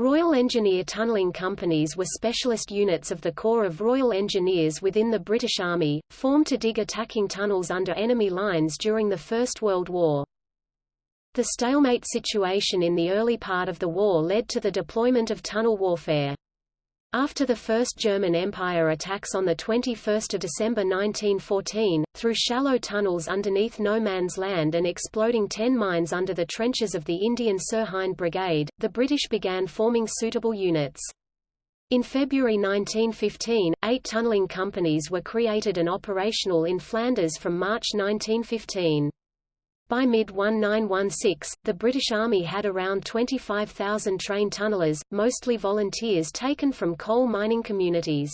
Royal Engineer tunnelling companies were specialist units of the Corps of Royal Engineers within the British Army, formed to dig attacking tunnels under enemy lines during the First World War. The stalemate situation in the early part of the war led to the deployment of tunnel warfare. After the First German Empire attacks on 21 December 1914, through shallow tunnels underneath no man's land and exploding ten mines under the trenches of the Indian Sirhind Brigade, the British began forming suitable units. In February 1915, eight tunnelling companies were created and operational in Flanders from March 1915. By mid-1916, the British Army had around 25,000 trained tunnellers, mostly volunteers taken from coal mining communities.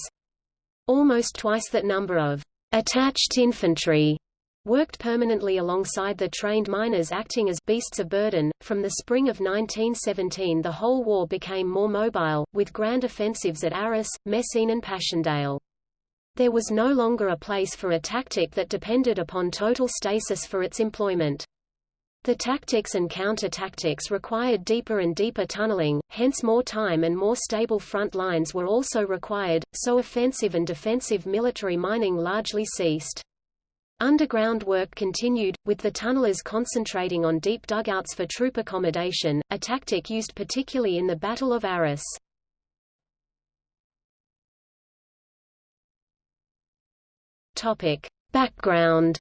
Almost twice that number of attached infantry worked permanently alongside the trained miners acting as beasts of burden. From the spring of 1917 the whole war became more mobile, with grand offensives at Arras, Messines and Passchendaele. There was no longer a place for a tactic that depended upon total stasis for its employment. The tactics and counter-tactics required deeper and deeper tunneling, hence more time and more stable front lines were also required, so offensive and defensive military mining largely ceased. Underground work continued, with the tunnelers concentrating on deep dugouts for troop accommodation, a tactic used particularly in the Battle of Arras. Topic. Background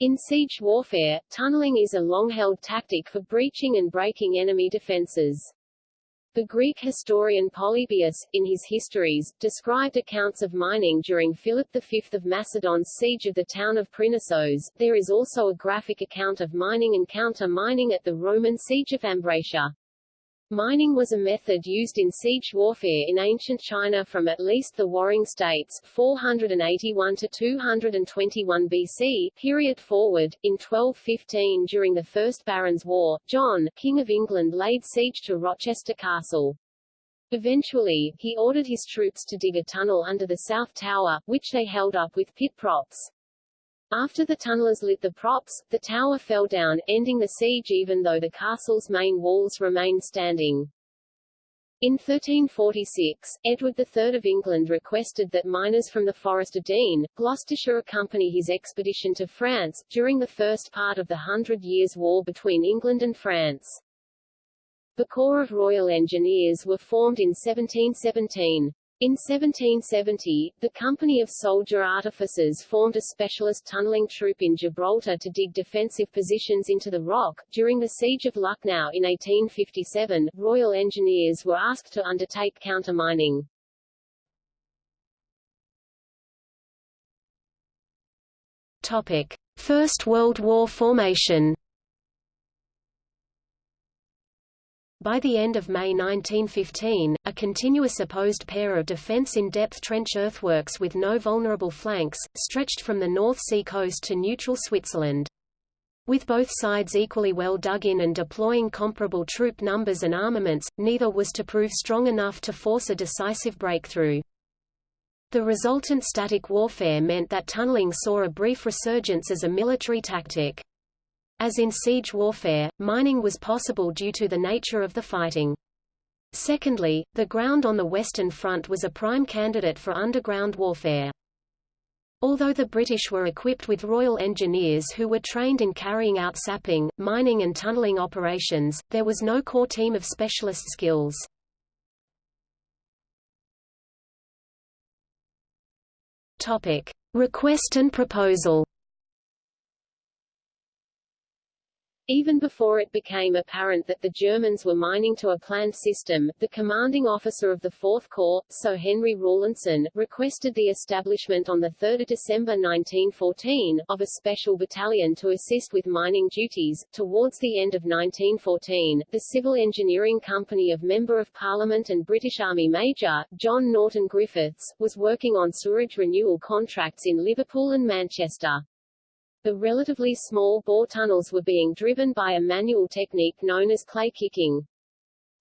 In siege warfare, tunneling is a long-held tactic for breaching and breaking enemy defenses. The Greek historian Polybius, in his histories, described accounts of mining during Philip V of Macedon's siege of the town of Prinassos. There is also a graphic account of mining and counter-mining at the Roman siege of Ambracia. Mining was a method used in siege warfare in ancient China from at least the Warring States 481 to 221 BC period forward. In 1215 during the First Barons' War, John, King of England laid siege to Rochester Castle. Eventually, he ordered his troops to dig a tunnel under the South Tower, which they held up with pit props. After the tunnelers lit the props, the tower fell down, ending the siege even though the castle's main walls remained standing. In 1346, Edward III of England requested that miners from the Forest of Dean, Gloucestershire accompany his expedition to France, during the first part of the Hundred Years' War between England and France. The Corps of Royal Engineers were formed in 1717. In 1770, the Company of Soldier Artificers formed a specialist tunneling troop in Gibraltar to dig defensive positions into the rock. During the Siege of Lucknow in 1857, Royal Engineers were asked to undertake countermining. Topic: First World War formation. By the end of May 1915, a continuous opposed pair of defense in-depth trench earthworks with no vulnerable flanks, stretched from the North Sea coast to neutral Switzerland. With both sides equally well dug in and deploying comparable troop numbers and armaments, neither was to prove strong enough to force a decisive breakthrough. The resultant static warfare meant that tunneling saw a brief resurgence as a military tactic. As in siege warfare, mining was possible due to the nature of the fighting. Secondly, the ground on the Western Front was a prime candidate for underground warfare. Although the British were equipped with Royal Engineers who were trained in carrying out sapping, mining and tunnelling operations, there was no core team of specialist skills. Topic. Request and proposal Even before it became apparent that the Germans were mining to a planned system, the commanding officer of the Fourth Corps, Sir Henry Rawlinson, requested the establishment on 3 December 1914, of a special battalion to assist with mining duties. Towards the end of 1914, the Civil Engineering Company of Member of Parliament and British Army Major, John Norton Griffiths, was working on sewerage renewal contracts in Liverpool and Manchester. The relatively small bore tunnels were being driven by a manual technique known as clay kicking.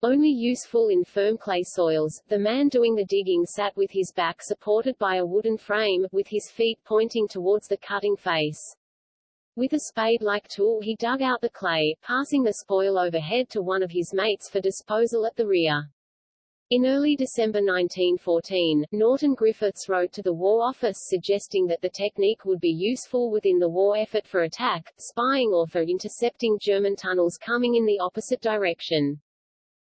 Only useful in firm clay soils, the man doing the digging sat with his back supported by a wooden frame, with his feet pointing towards the cutting face. With a spade-like tool he dug out the clay, passing the spoil overhead to one of his mates for disposal at the rear. In early December 1914, Norton Griffiths wrote to the War Office suggesting that the technique would be useful within the war effort for attack, spying or for intercepting German tunnels coming in the opposite direction.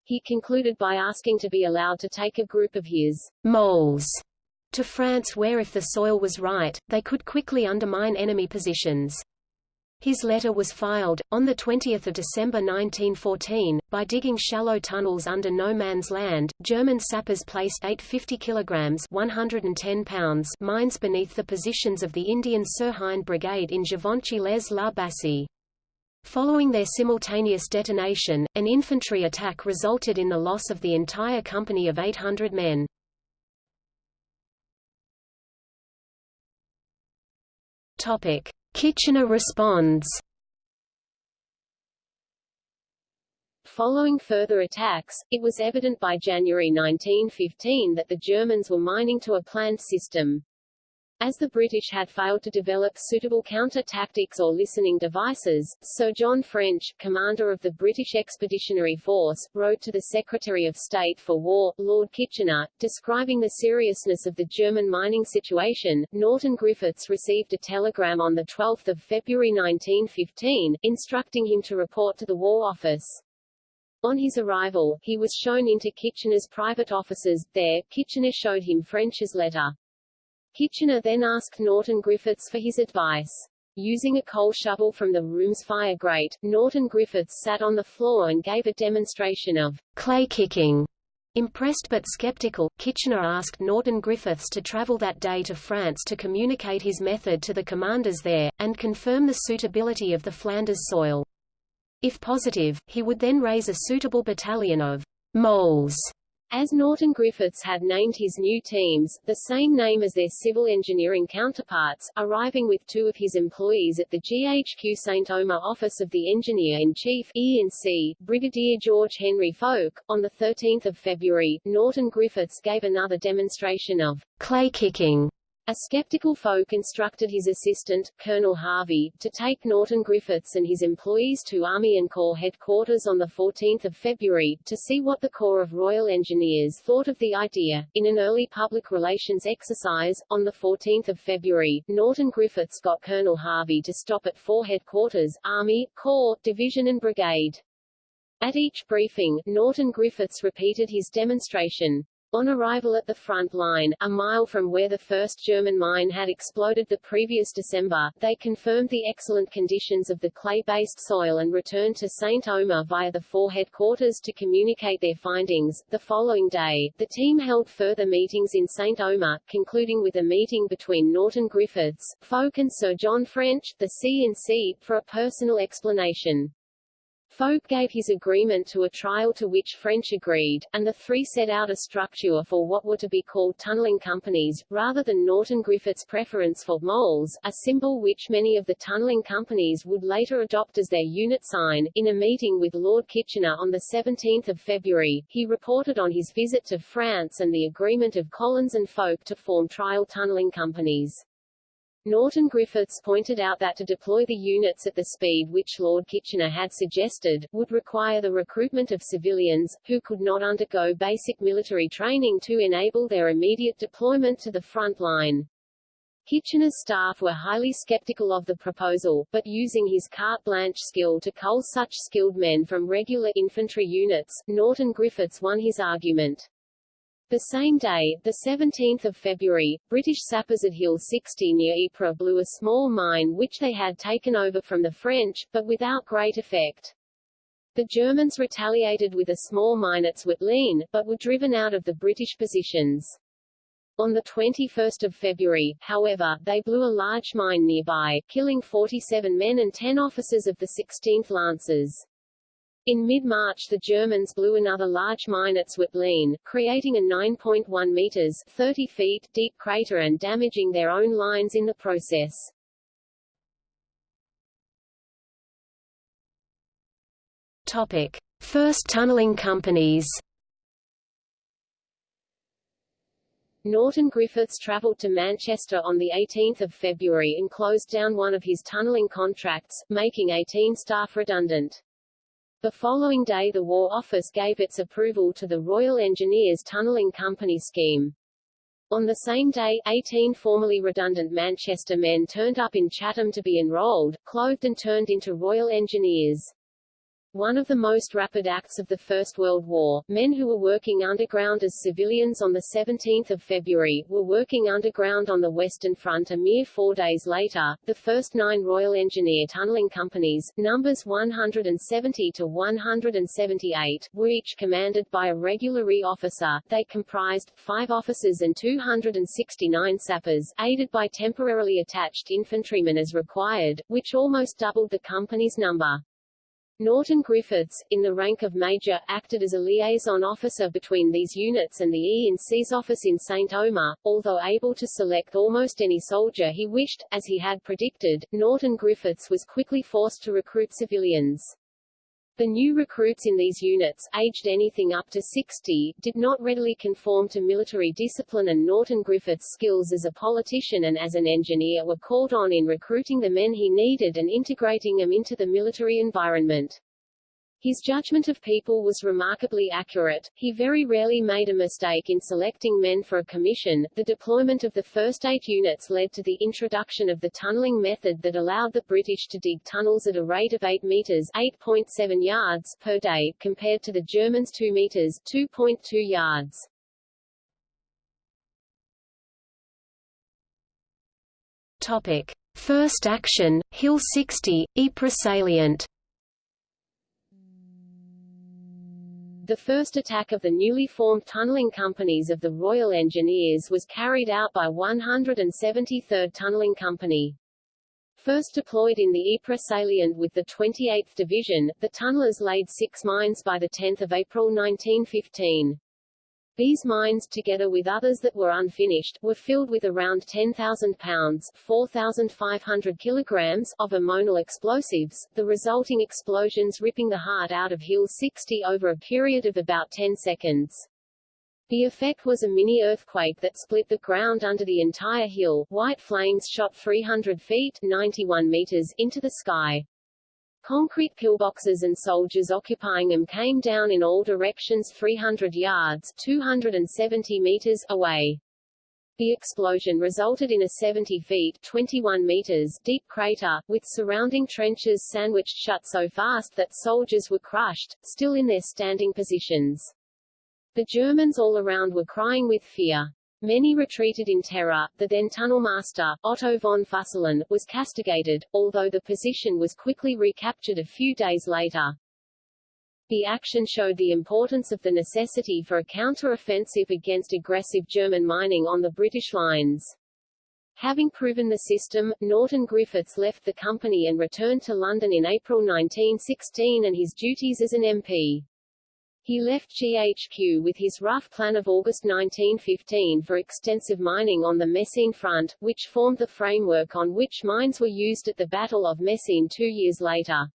He concluded by asking to be allowed to take a group of his moles to France where if the soil was right, they could quickly undermine enemy positions. His letter was filed, on 20 December 1914, by digging shallow tunnels under no man's land. German sappers placed 850 kilograms 110 pounds mines beneath the positions of the Indian Sirhind Brigade in Givenchy-les-la-Bassée. Following their simultaneous detonation, an infantry attack resulted in the loss of the entire company of 800 men. Topic. Kitchener responds Following further attacks, it was evident by January 1915 that the Germans were mining to a planned system. As the British had failed to develop suitable counter-tactics or listening devices, Sir John French, commander of the British Expeditionary Force, wrote to the Secretary of State for War, Lord Kitchener, describing the seriousness of the German mining situation. Norton Griffiths received a telegram on 12 February 1915, instructing him to report to the War Office. On his arrival, he was shown into Kitchener's private offices. There, Kitchener showed him French's letter. Kitchener then asked Norton Griffiths for his advice. Using a coal shovel from the room's fire grate, Norton Griffiths sat on the floor and gave a demonstration of clay kicking. Impressed but skeptical, Kitchener asked Norton Griffiths to travel that day to France to communicate his method to the commanders there, and confirm the suitability of the Flanders soil. If positive, he would then raise a suitable battalion of moles as Norton Griffiths had named his new teams, the same name as their civil engineering counterparts, arriving with two of his employees at the GHQ St. Omer office of the Engineer-in-Chief Brigadier George Henry Fowke. On 13 February, Norton Griffiths gave another demonstration of clay kicking a skeptical Fowke instructed his assistant, Colonel Harvey, to take Norton Griffiths and his employees to Army and Corps headquarters on 14 February, to see what the Corps of Royal Engineers thought of the idea. In an early public relations exercise, on 14 February, Norton Griffiths got Colonel Harvey to stop at four headquarters, Army, Corps, Division and Brigade. At each briefing, Norton Griffiths repeated his demonstration. On arrival at the front line, a mile from where the first German mine had exploded the previous December, they confirmed the excellent conditions of the clay-based soil and returned to St. Omer via the four headquarters to communicate their findings. The following day, the team held further meetings in St. Omer, concluding with a meeting between Norton Griffiths, Fowke and Sir John French, the C&C, for a personal explanation. Fowke gave his agreement to a trial to which French agreed, and the three set out a structure for what were to be called tunnelling companies, rather than Norton Griffith's preference for moles, a symbol which many of the tunnelling companies would later adopt as their unit sign. In a meeting with Lord Kitchener on 17 February, he reported on his visit to France and the agreement of Collins and Fowke to form trial tunnelling companies. Norton Griffiths pointed out that to deploy the units at the speed which Lord Kitchener had suggested, would require the recruitment of civilians, who could not undergo basic military training to enable their immediate deployment to the front line. Kitchener's staff were highly skeptical of the proposal, but using his carte blanche skill to cull such skilled men from regular infantry units, Norton Griffiths won his argument. The same day, the 17th of February, British sappers at Hill 60 near Ypres blew a small mine which they had taken over from the French, but without great effect. The Germans retaliated with a small mine at Zwarteleen, but were driven out of the British positions. On 21 February, however, they blew a large mine nearby, killing 47 men and 10 officers of the 16th Lancers. In mid-March the Germans blew another large mine at Zwarteleen, creating a 9.1 meters 30 feet deep crater and damaging their own lines in the process. Topic: First tunneling companies. Norton Griffiths travelled to Manchester on 18 February and closed down one of his tunnelling contracts, making 18 staff redundant. The following day the War Office gave its approval to the Royal Engineers Tunnelling Company scheme. On the same day, 18 formerly redundant Manchester men turned up in Chatham to be enrolled, clothed and turned into Royal Engineers. One of the most rapid acts of the First World War, men who were working underground as civilians on 17 February, were working underground on the Western Front a mere four days later. The first nine Royal Engineer Tunnelling Companies, numbers 170 to 178, were each commanded by a regular officer. They comprised, five officers and 269 sappers, aided by temporarily attached infantrymen as required, which almost doubled the company's number. Norton Griffiths, in the rank of Major, acted as a liaison officer between these units and the E&C's office in St. Omer. Although able to select almost any soldier he wished, as he had predicted, Norton Griffiths was quickly forced to recruit civilians. The new recruits in these units, aged anything up to 60, did not readily conform to military discipline and Norton Griffith's skills as a politician and as an engineer were called on in recruiting the men he needed and integrating them into the military environment. His judgment of people was remarkably accurate. He very rarely made a mistake in selecting men for a commission. The deployment of the first eight units led to the introduction of the tunnelling method that allowed the British to dig tunnels at a rate of 8 meters (8.7 yards) per day, compared to the Germans 2 meters (2.2 yards). Topic: First action, Hill 60, Ypres salient. The first attack of the newly formed tunnelling companies of the Royal Engineers was carried out by 173rd Tunnelling Company. First deployed in the Ypres salient with the 28th Division, the tunnellers laid six mines by 10 April 1915. These mines, together with others that were unfinished, were filled with around 10,000 pounds 4,500 kilograms of ammonal explosives, the resulting explosions ripping the heart out of Hill 60 over a period of about 10 seconds. The effect was a mini-earthquake that split the ground under the entire hill. White flames shot 300 feet 91 meters into the sky. Concrete pillboxes and soldiers occupying them came down in all directions 300 yards 270 meters away. The explosion resulted in a 70 feet 21 meters deep crater, with surrounding trenches sandwiched shut so fast that soldiers were crushed, still in their standing positions. The Germans all around were crying with fear. Many retreated in terror. The then tunnel master, Otto von Füsslein, was castigated, although the position was quickly recaptured a few days later. The action showed the importance of the necessity for a counter-offensive against aggressive German mining on the British lines. Having proven the system, Norton Griffiths left the company and returned to London in April 1916 and his duties as an MP. He left GHQ with his rough plan of August 1915 for extensive mining on the Messines front, which formed the framework on which mines were used at the Battle of Messines two years later.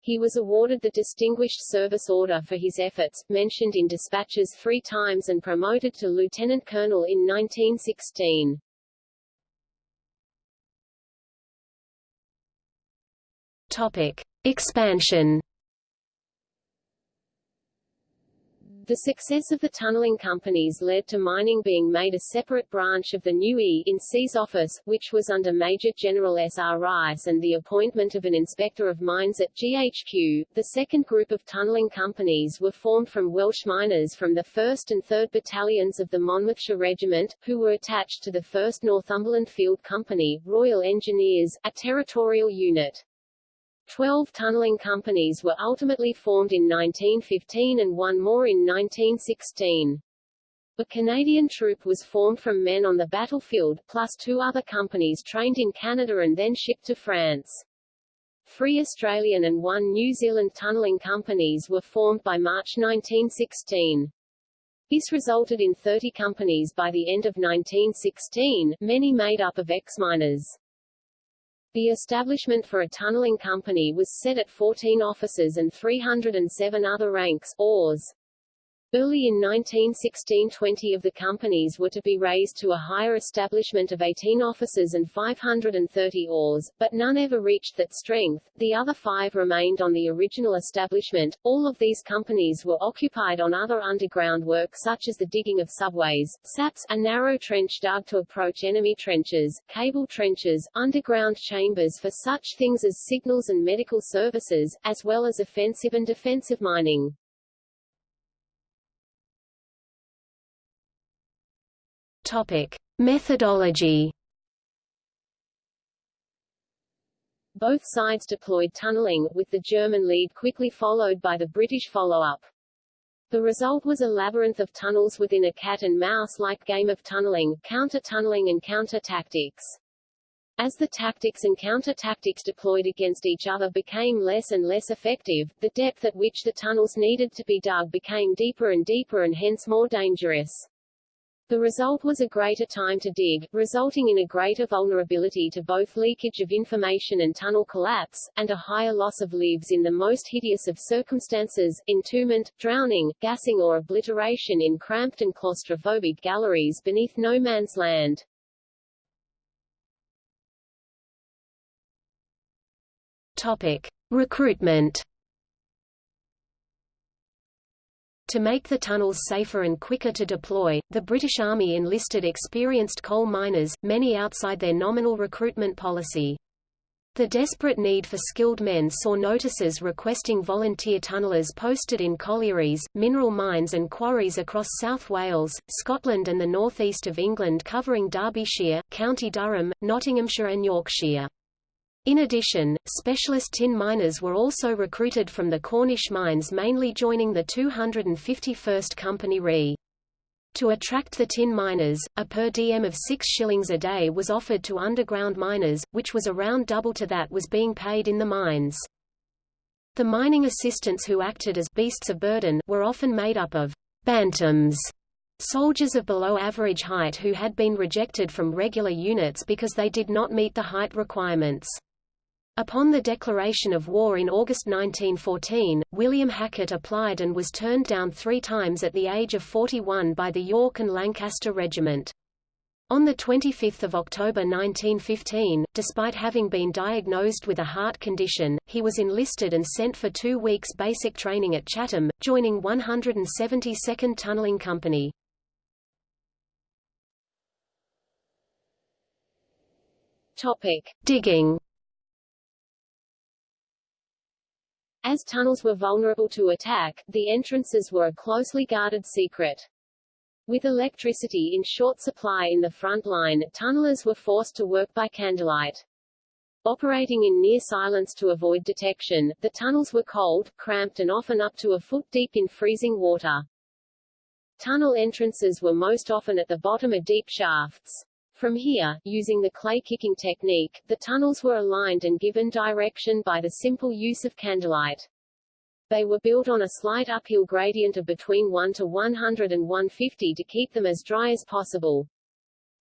He was awarded the Distinguished Service Order for his efforts, mentioned in dispatches three times and promoted to lieutenant colonel in 1916. Topic. Expansion The success of the tunnelling companies led to mining being made a separate branch of the new E in C's office, which was under Major General S. R. Rice and the appointment of an inspector of mines at GHQ. The second group of tunnelling companies were formed from Welsh miners from the 1st and 3rd Battalions of the Monmouthshire Regiment, who were attached to the 1st Northumberland Field Company, Royal Engineers, a territorial unit. Twelve tunnelling companies were ultimately formed in 1915 and one more in 1916. A Canadian troop was formed from men on the battlefield, plus two other companies trained in Canada and then shipped to France. Three Australian and one New Zealand tunnelling companies were formed by March 1916. This resulted in 30 companies by the end of 1916, many made up of ex-miners. The establishment for a tunnelling company was set at 14 officers and 307 other ranks oars. Early in 1916 20 of the companies were to be raised to a higher establishment of 18 officers and 530 oars, but none ever reached that strength, the other five remained on the original establishment. All of these companies were occupied on other underground work such as the digging of subways, saps, a narrow trench dug to approach enemy trenches, cable trenches, underground chambers for such things as signals and medical services, as well as offensive and defensive mining. Topic: Methodology. Both sides deployed tunneling, with the German lead quickly followed by the British follow-up. The result was a labyrinth of tunnels within a cat-and-mouse-like game of tunneling, counter-tunneling and counter-tactics. As the tactics and counter-tactics deployed against each other became less and less effective, the depth at which the tunnels needed to be dug became deeper and deeper and hence more dangerous. The result was a greater time to dig, resulting in a greater vulnerability to both leakage of information and tunnel collapse, and a higher loss of lives in the most hideous of circumstances, entombment, drowning, gassing or obliteration in cramped and claustrophobic galleries beneath no man's land. Topic. Recruitment To make the tunnels safer and quicker to deploy, the British Army enlisted experienced coal miners, many outside their nominal recruitment policy. The desperate need for skilled men saw notices requesting volunteer tunnellers posted in collieries, mineral mines and quarries across South Wales, Scotland and the northeast of England covering Derbyshire, County Durham, Nottinghamshire and Yorkshire. In addition, specialist tin miners were also recruited from the Cornish mines mainly joining the 251st Company Re. To attract the tin miners, a per diem of 6 shillings a day was offered to underground miners, which was around double to that was being paid in the mines. The mining assistants who acted as beasts of burden were often made up of bantams, soldiers of below average height who had been rejected from regular units because they did not meet the height requirements. Upon the declaration of war in August 1914, William Hackett applied and was turned down three times at the age of 41 by the York and Lancaster Regiment. On 25 October 1915, despite having been diagnosed with a heart condition, he was enlisted and sent for two weeks basic training at Chatham, joining 172nd Tunnelling Company. Topic. Digging As tunnels were vulnerable to attack, the entrances were a closely guarded secret. With electricity in short supply in the front line, tunnelers were forced to work by candlelight. Operating in near silence to avoid detection, the tunnels were cold, cramped and often up to a foot deep in freezing water. Tunnel entrances were most often at the bottom of deep shafts. From here, using the clay-kicking technique, the tunnels were aligned and given direction by the simple use of candlelight. They were built on a slight uphill gradient of between 1 to 100 and 150 to keep them as dry as possible.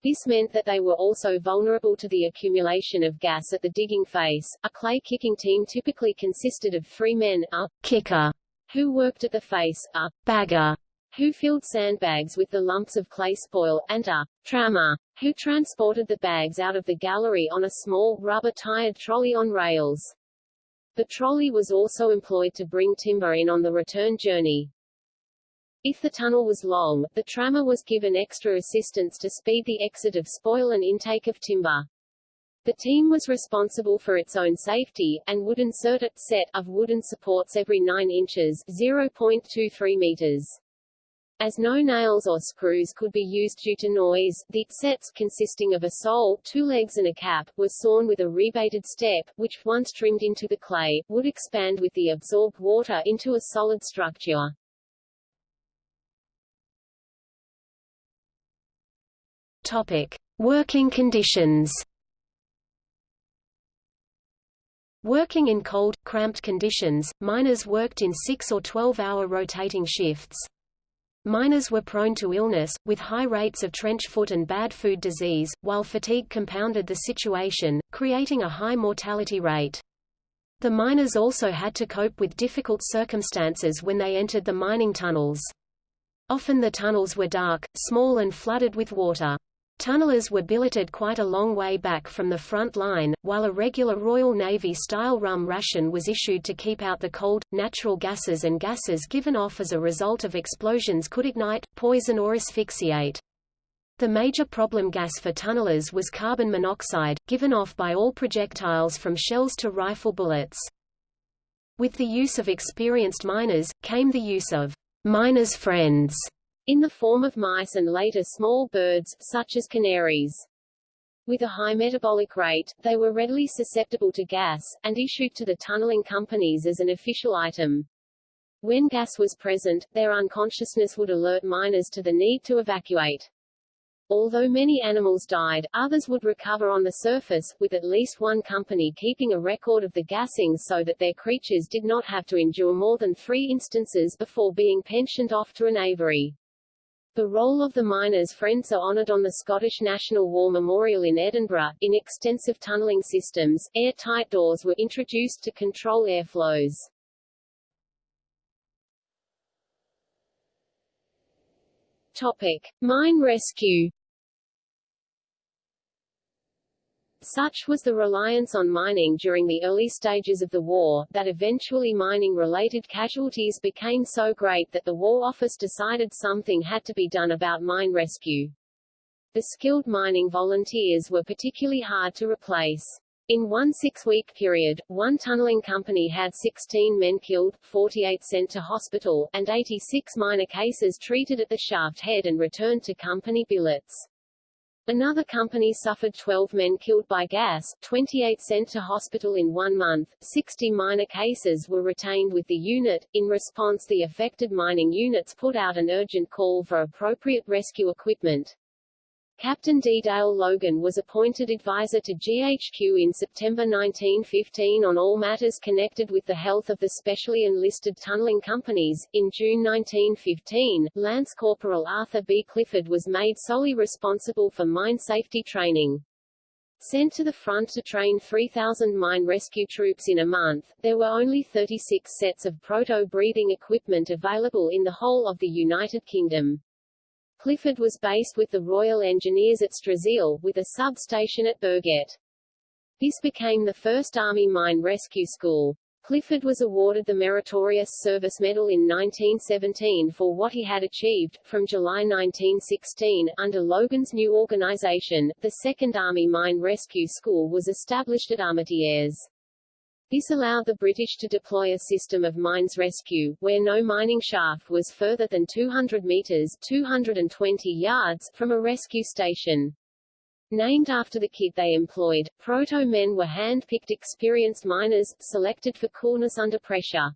This meant that they were also vulnerable to the accumulation of gas at the digging face. A clay kicking team typically consisted of three men, a kicker, who worked at the face, a bagger, who filled sandbags with the lumps of clay spoil, and a trammer, who transported the bags out of the gallery on a small, rubber-tired trolley on rails. The trolley was also employed to bring timber in on the return journey. If the tunnel was long, the trammer was given extra assistance to speed the exit of spoil and intake of timber. The team was responsible for its own safety, and would insert a set of wooden supports every 9 inches 0.23 meters. As no nails or screws could be used due to noise, the sets, consisting of a sole, two legs and a cap, were sawn with a rebated step, which, once trimmed into the clay, would expand with the absorbed water into a solid structure. Topic. Working conditions Working in cold, cramped conditions, miners worked in 6 or 12-hour rotating shifts. Miners were prone to illness, with high rates of trench foot and bad food disease, while fatigue compounded the situation, creating a high mortality rate. The miners also had to cope with difficult circumstances when they entered the mining tunnels. Often the tunnels were dark, small and flooded with water. Tunnelers were billeted quite a long way back from the front line, while a regular Royal Navy-style rum ration was issued to keep out the cold. Natural gases and gases given off as a result of explosions could ignite, poison or asphyxiate. The major problem gas for tunnelers was carbon monoxide, given off by all projectiles from shells to rifle bullets. With the use of experienced miners, came the use of miners' friends, in the form of mice and later small birds, such as canaries. With a high metabolic rate, they were readily susceptible to gas, and issued to the tunneling companies as an official item. When gas was present, their unconsciousness would alert miners to the need to evacuate. Although many animals died, others would recover on the surface, with at least one company keeping a record of the gassings so that their creatures did not have to endure more than three instances before being pensioned off to an aviary. The role of the miners' friends are honoured on the Scottish National War Memorial in Edinburgh. In extensive tunnelling systems, airtight doors were introduced to control airflows. Topic: Mine rescue. Such was the reliance on mining during the early stages of the war, that eventually mining-related casualties became so great that the War Office decided something had to be done about mine rescue. The skilled mining volunteers were particularly hard to replace. In one six-week period, one tunneling company had 16 men killed, 48 sent to hospital, and 86 minor cases treated at the shaft head and returned to company billets. Another company suffered 12 men killed by gas, 28 sent to hospital in one month, 60 minor cases were retained with the unit. In response the affected mining units put out an urgent call for appropriate rescue equipment. Captain D. Dale Logan was appointed advisor to GHQ in September 1915 on all matters connected with the health of the specially enlisted tunneling companies. In June 1915, Lance Corporal Arthur B. Clifford was made solely responsible for mine safety training. Sent to the front to train 3,000 mine rescue troops in a month, there were only 36 sets of proto-breathing equipment available in the whole of the United Kingdom. Clifford was based with the Royal Engineers at Strazeele, with a substation at Bergette. This became the first Army Mine Rescue School. Clifford was awarded the Meritorious Service Medal in 1917 for what he had achieved. From July 1916, under Logan's new organization, the Second Army Mine Rescue School was established at Armentières. This allowed the British to deploy a system of mines rescue, where no mining shaft was further than 200 meters 220 yards from a rescue station. Named after the kit they employed, proto-men were hand-picked experienced miners, selected for coolness under pressure.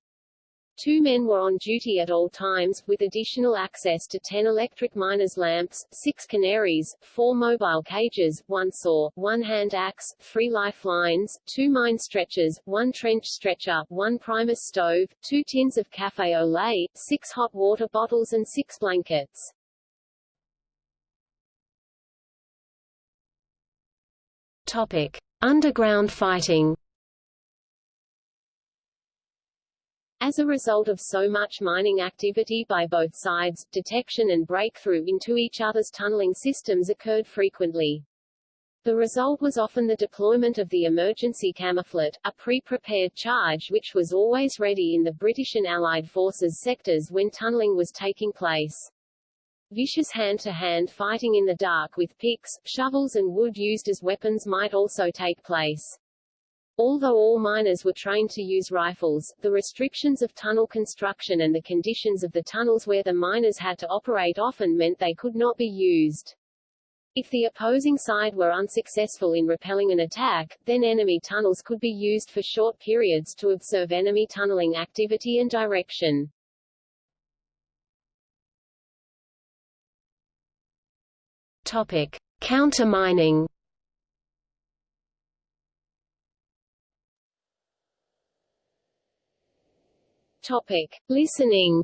Two men were on duty at all times, with additional access to 10 electric miners' lamps, six canaries, four mobile cages, one saw, one hand axe, three lifelines, two mine stretchers, one trench stretcher, one primus stove, two tins of café au lait, six hot water bottles and six blankets. Topic. Underground fighting As a result of so much mining activity by both sides, detection and breakthrough into each other's tunneling systems occurred frequently. The result was often the deployment of the emergency camouflet, a pre-prepared charge which was always ready in the British and Allied forces sectors when tunneling was taking place. Vicious hand-to-hand -hand fighting in the dark with picks, shovels and wood used as weapons might also take place. Although all miners were trained to use rifles, the restrictions of tunnel construction and the conditions of the tunnels where the miners had to operate often meant they could not be used. If the opposing side were unsuccessful in repelling an attack, then enemy tunnels could be used for short periods to observe enemy tunneling activity and direction. Topic: Countermining Topic. Listening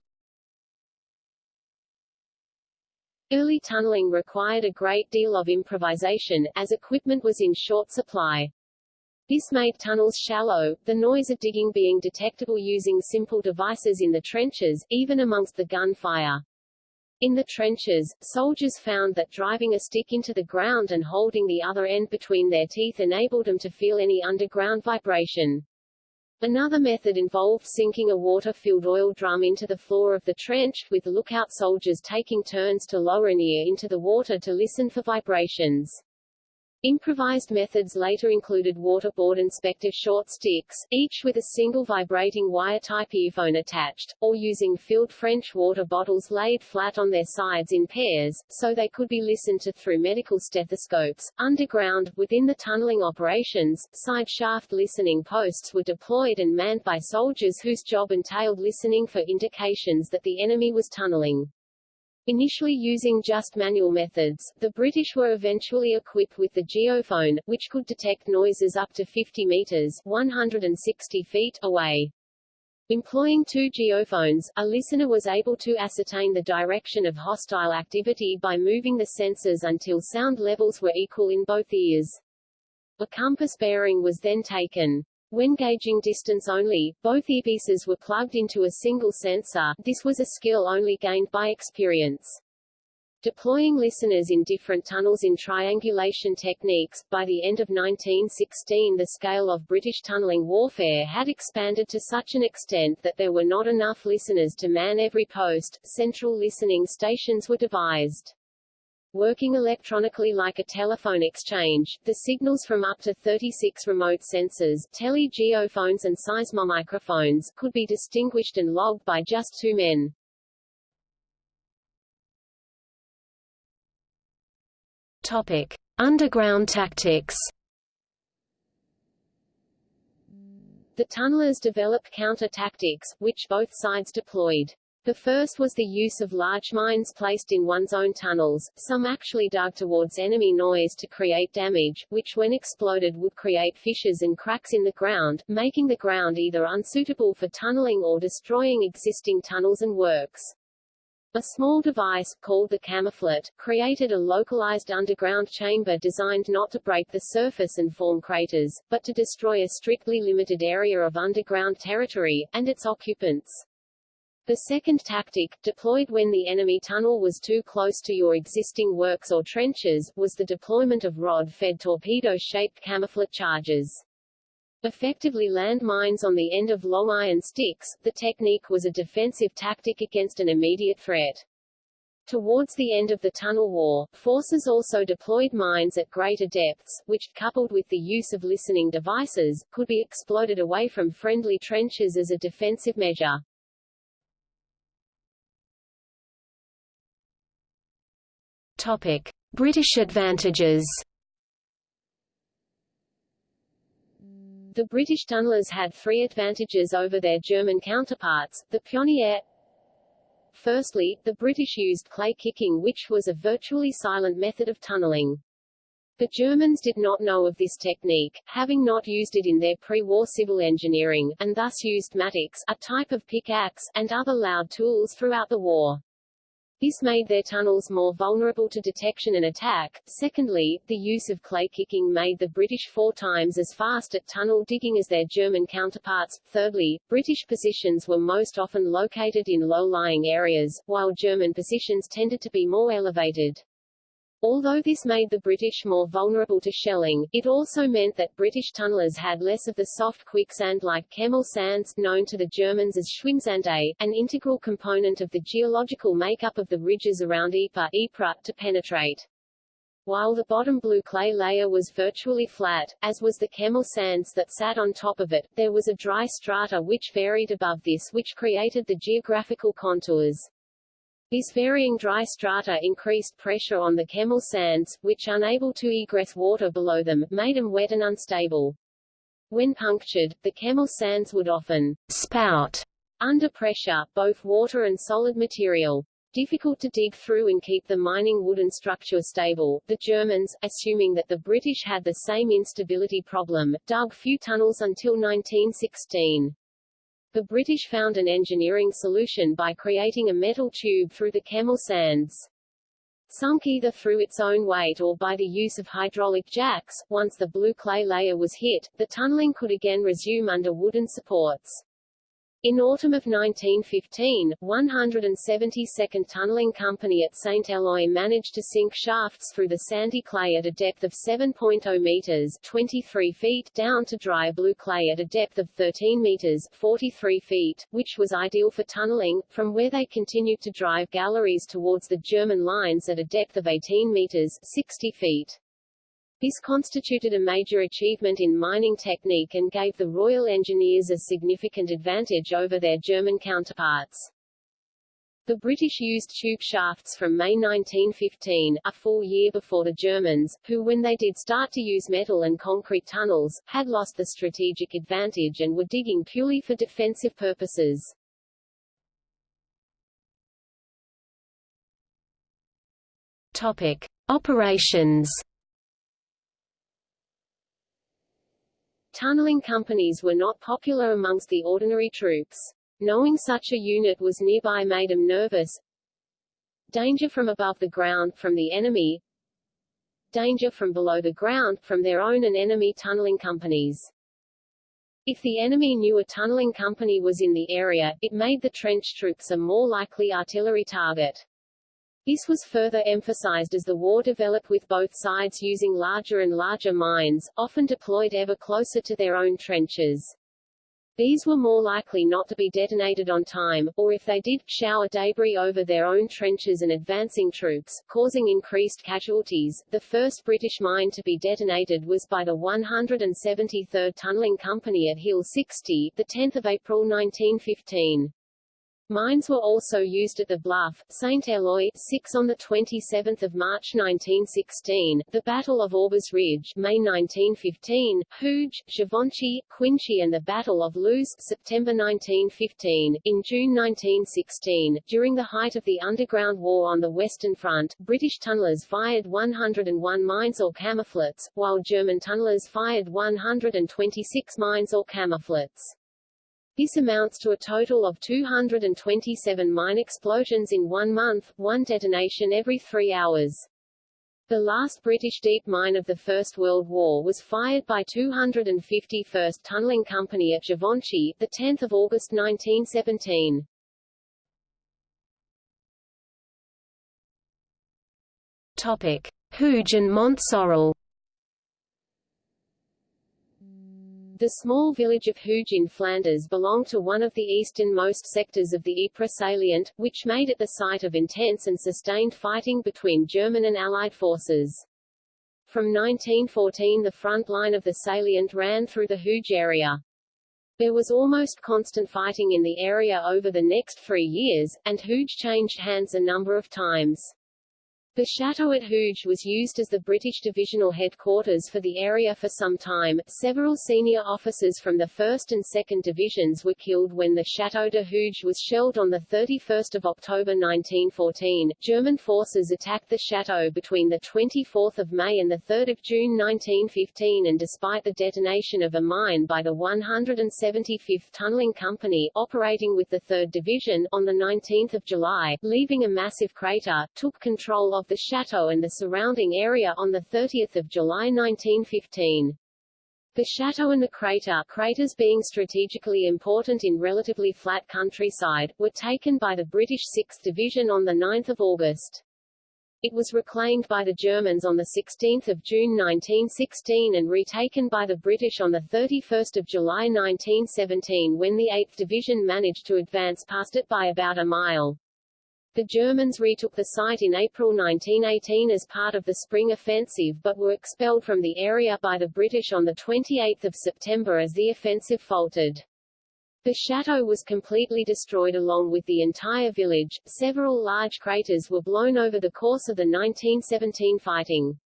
Early tunneling required a great deal of improvisation, as equipment was in short supply. This made tunnels shallow, the noise of digging being detectable using simple devices in the trenches, even amongst the gunfire. In the trenches, soldiers found that driving a stick into the ground and holding the other end between their teeth enabled them to feel any underground vibration. Another method involved sinking a water-filled oil drum into the floor of the trench, with lookout soldiers taking turns to lower an ear into the water to listen for vibrations. Improvised methods later included waterboard and Spectre short sticks, each with a single vibrating wire-type earphone attached, or using filled French water bottles laid flat on their sides in pairs, so they could be listened to through medical stethoscopes. Underground, within the tunneling operations, side shaft listening posts were deployed and manned by soldiers whose job entailed listening for indications that the enemy was tunneling. Initially using just manual methods, the British were eventually equipped with the geophone, which could detect noises up to 50 meters 160 feet away. Employing two geophones, a listener was able to ascertain the direction of hostile activity by moving the sensors until sound levels were equal in both ears. A compass bearing was then taken. When gauging distance only, both earpieces were plugged into a single sensor, this was a skill only gained by experience. Deploying listeners in different tunnels in triangulation techniques, by the end of 1916 the scale of British tunnelling warfare had expanded to such an extent that there were not enough listeners to man every post, central listening stations were devised. Working electronically like a telephone exchange, the signals from up to 36 remote sensors tele-geophones and seismomicrophones could be distinguished and logged by just two men. Topic. Underground tactics The tunnelers developed counter-tactics, which both sides deployed. The first was the use of large mines placed in one's own tunnels, some actually dug towards enemy noise to create damage, which when exploded would create fissures and cracks in the ground, making the ground either unsuitable for tunneling or destroying existing tunnels and works. A small device, called the camouflet, created a localized underground chamber designed not to break the surface and form craters, but to destroy a strictly limited area of underground territory, and its occupants. The second tactic, deployed when the enemy tunnel was too close to your existing works or trenches, was the deployment of rod-fed torpedo-shaped camouflet charges. Effectively land mines on the end of long iron sticks, the technique was a defensive tactic against an immediate threat. Towards the end of the tunnel war, forces also deployed mines at greater depths, which, coupled with the use of listening devices, could be exploded away from friendly trenches as a defensive measure. Topic: British advantages. The British tunnelers had three advantages over their German counterparts, the pioneer. Firstly, the British used clay kicking which was a virtually silent method of tunneling. The Germans did not know of this technique, having not used it in their pre-war civil engineering, and thus used mattocks, a type of pickaxe, and other loud tools throughout the war. This made their tunnels more vulnerable to detection and attack. Secondly, the use of clay kicking made the British four times as fast at tunnel digging as their German counterparts. Thirdly, British positions were most often located in low-lying areas, while German positions tended to be more elevated. Although this made the British more vulnerable to shelling, it also meant that British tunnelers had less of the soft quicksand-like Kemmel sands, known to the Germans as Schwimmsande, an integral component of the geological makeup of the ridges around Ypres, Ypres to penetrate. While the bottom blue clay layer was virtually flat, as was the Kemmel sands that sat on top of it, there was a dry strata which varied above this which created the geographical contours. This varying dry strata increased pressure on the Kemmel sands, which unable to egress water below them, made them wet and unstable. When punctured, the Kemmel sands would often spout under pressure, both water and solid material. Difficult to dig through and keep the mining wooden structure stable, the Germans, assuming that the British had the same instability problem, dug few tunnels until 1916. The British found an engineering solution by creating a metal tube through the Kemmel sands. Sunk either through its own weight or by the use of hydraulic jacks, once the blue clay layer was hit, the tunneling could again resume under wooden supports. In autumn of 1915, 172nd Tunnelling Company at St. Eloi managed to sink shafts through the sandy clay at a depth of 7.0 meters 23 feet down to dry blue clay at a depth of 13 meters 43 feet, which was ideal for tunneling, from where they continued to drive galleries towards the German lines at a depth of 18 meters 60 feet. This constituted a major achievement in mining technique and gave the Royal Engineers a significant advantage over their German counterparts. The British used tube shafts from May 1915, a full year before the Germans, who when they did start to use metal and concrete tunnels, had lost the strategic advantage and were digging purely for defensive purposes. Topic. Operations Tunneling companies were not popular amongst the ordinary troops. Knowing such a unit was nearby made them nervous. Danger from above the ground, from the enemy. Danger from below the ground, from their own and enemy tunneling companies. If the enemy knew a tunneling company was in the area, it made the trench troops a more likely artillery target. This was further emphasized as the war developed with both sides using larger and larger mines, often deployed ever closer to their own trenches. These were more likely not to be detonated on time, or if they did, shower debris over their own trenches and advancing troops, causing increased casualties. The first British mine to be detonated was by the 173rd Tunnelling Company at Hill 60, 10 April 1915. Mines were also used at the Bluff, St. Eloi 6 on 27 March 1916, the Battle of Aubers Ridge May 1915, Hooge, Givenchy, Cuinchy and the Battle of Loos September 1915. In June 1916, during the height of the Underground War on the Western Front, British tunnellers fired 101 mines or camouflets, while German tunnellers fired 126 mines or camouflets. This amounts to a total of 227 mine explosions in one month, one detonation every three hours. The last British deep mine of the First World War was fired by 251st Tunnelling Company at Givenchy, 10 August 1917. Topic. Hooge and Mont The small village of Hooge in Flanders belonged to one of the easternmost sectors of the Ypres salient, which made it the site of intense and sustained fighting between German and Allied forces. From 1914 the front line of the salient ran through the Hooge area. There was almost constant fighting in the area over the next three years, and Hooge changed hands a number of times. The chateau at Hooge was used as the British divisional headquarters for the area for some time. Several senior officers from the 1st and 2nd Divisions were killed when the Chateau de Hooge was shelled on 31 October 1914. German forces attacked the chateau between 24 May and 3 June 1915 and despite the detonation of a mine by the 175th Tunnelling Company, operating with the 3rd Division, on 19 July, leaving a massive crater, took control of the chateau and the surrounding area on 30 July 1915. The chateau and the crater, craters being strategically important in relatively flat countryside, were taken by the British 6th Division on 9 August. It was reclaimed by the Germans on 16 June 1916 and retaken by the British on 31 July 1917 when the 8th Division managed to advance past it by about a mile. The Germans retook the site in April 1918 as part of the Spring Offensive but were expelled from the area by the British on 28 September as the offensive faltered. The chateau was completely destroyed along with the entire village. Several large craters were blown over the course of the 1917 fighting.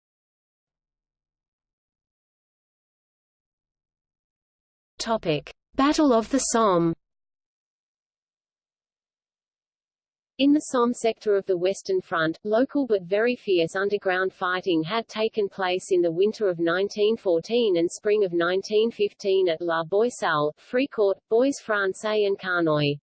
Topic: Battle of the Somme In the Somme sector of the Western Front, local but very fierce underground fighting had taken place in the winter of 1914 and spring of 1915 at La Boisselle, Fricourt, Bois Francais and Carnoy.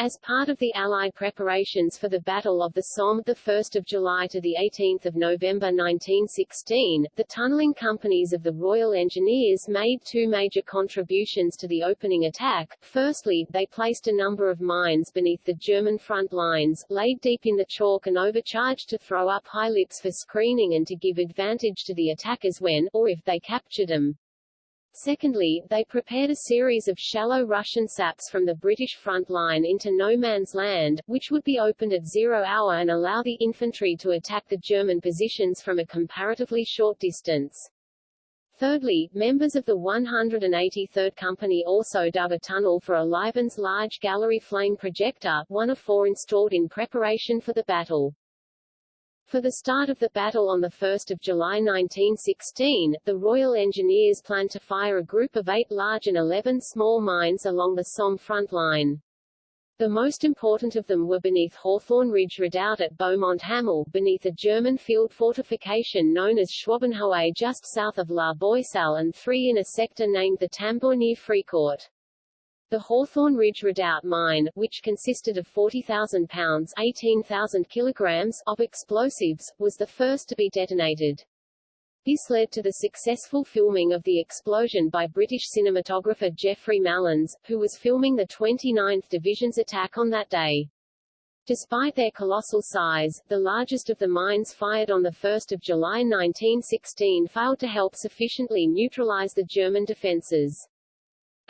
As part of the Allied preparations for the Battle of the Somme 1 July to 18 November 1916, the tunnelling companies of the Royal Engineers made two major contributions to the opening attack. Firstly, they placed a number of mines beneath the German front lines, laid deep in the chalk and overcharged to throw up high lips for screening and to give advantage to the attackers when, or if they captured them, Secondly, they prepared a series of shallow Russian saps from the British front line into no man's land, which would be opened at zero hour and allow the infantry to attack the German positions from a comparatively short distance. Thirdly, members of the 183rd Company also dug a tunnel for a Livens large gallery flame projector, one of four installed in preparation for the battle. For the start of the battle on 1 July 1916, the Royal Engineers planned to fire a group of eight large and 11 small mines along the Somme front line. The most important of them were beneath Hawthorn Ridge Redoubt at Beaumont Hamel, beneath a German field fortification known as Schwabenhohe just south of La Boisselle and three in a sector named the Tambour near Fricourt. The Hawthorn Ridge Redoubt mine, which consisted of 40,000 pounds 18,000 kilograms of explosives, was the first to be detonated. This led to the successful filming of the explosion by British cinematographer Geoffrey Malins, who was filming the 29th Division's attack on that day. Despite their colossal size, the largest of the mines fired on 1 July 1916 failed to help sufficiently neutralize the German defences.